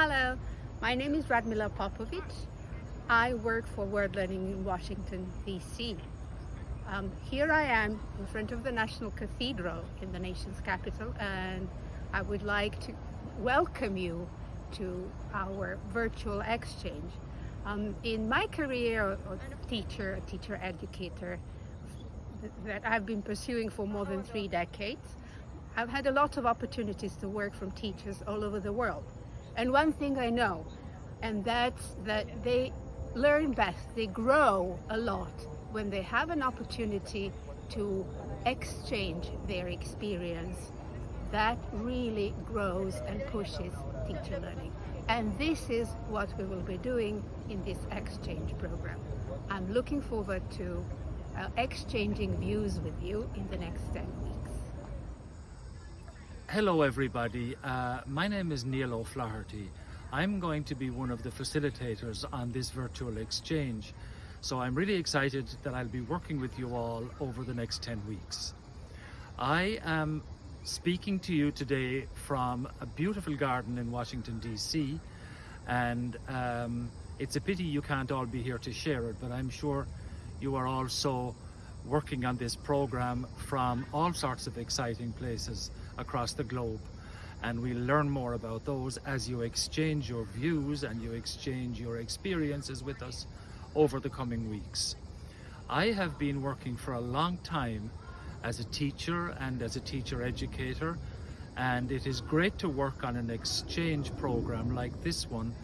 Hello, my name is Radmila Popovic. I work for World Learning in Washington, D.C. Um, here I am in front of the National Cathedral in the nation's capital and I would like to welcome you to our virtual exchange. Um, in my career as a teacher, a teacher educator that I've been pursuing for more than three decades, I've had a lot of opportunities to work from teachers all over the world. And one thing I know, and that's that they learn best, they grow a lot when they have an opportunity to exchange their experience. That really grows and pushes teacher learning. And this is what we will be doing in this exchange program. I'm looking forward to uh, exchanging views with you in the next 10 weeks. Hello everybody, uh, my name is Neil O'Flaherty. I'm going to be one of the facilitators on this virtual exchange. So I'm really excited that I'll be working with you all over the next 10 weeks. I am speaking to you today from a beautiful garden in Washington DC and um, it's a pity you can't all be here to share it but I'm sure you are also working on this program from all sorts of exciting places across the globe and we'll learn more about those as you exchange your views and you exchange your experiences with us over the coming weeks. I have been working for a long time as a teacher and as a teacher educator and it is great to work on an exchange program like this one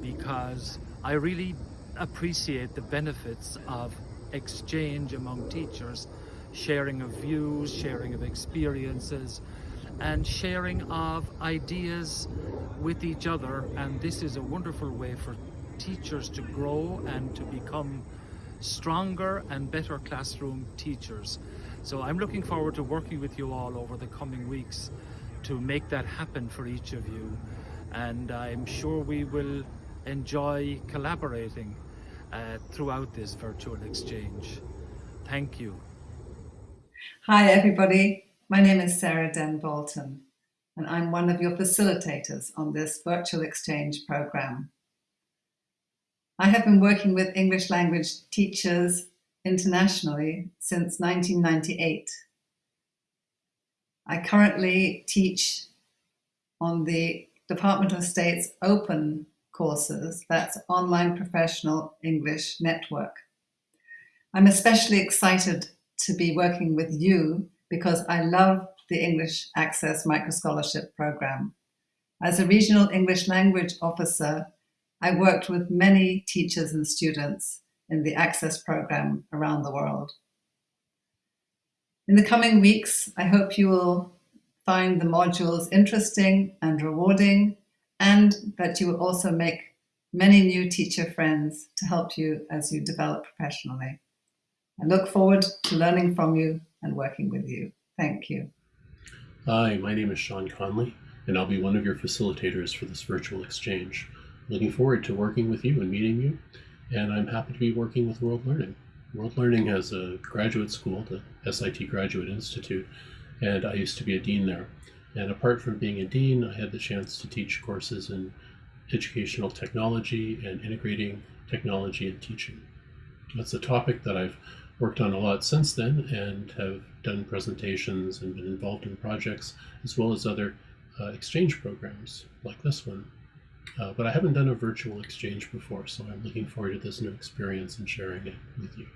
because I really appreciate the benefits of exchange among teachers, sharing of views, sharing of experiences, and sharing of ideas with each other. And this is a wonderful way for teachers to grow and to become stronger and better classroom teachers. So I'm looking forward to working with you all over the coming weeks to make that happen for each of you. And I'm sure we will enjoy collaborating uh, throughout this virtual exchange. Thank you. Hi everybody, my name is Sarah Den Bolton and I'm one of your facilitators on this virtual exchange program. I have been working with English language teachers internationally since 1998. I currently teach on the Department of State's OPEN courses, that's Online Professional English Network. I'm especially excited to be working with you because I love the English Access Microscholarship Program. As a regional English language officer, I worked with many teachers and students in the Access program around the world. In the coming weeks, I hope you will find the modules interesting and rewarding and that you will also make many new teacher friends to help you as you develop professionally. I look forward to learning from you and working with you. Thank you. Hi, my name is Sean Conley, and I'll be one of your facilitators for this virtual exchange. Looking forward to working with you and meeting you, and I'm happy to be working with World Learning. World Learning has a graduate school, the SIT Graduate Institute, and I used to be a dean there. And apart from being a dean, I had the chance to teach courses in educational technology and integrating technology and teaching. That's a topic that I've worked on a lot since then and have done presentations and been involved in projects as well as other uh, exchange programs like this one. Uh, but I haven't done a virtual exchange before, so I'm looking forward to this new experience and sharing it with you.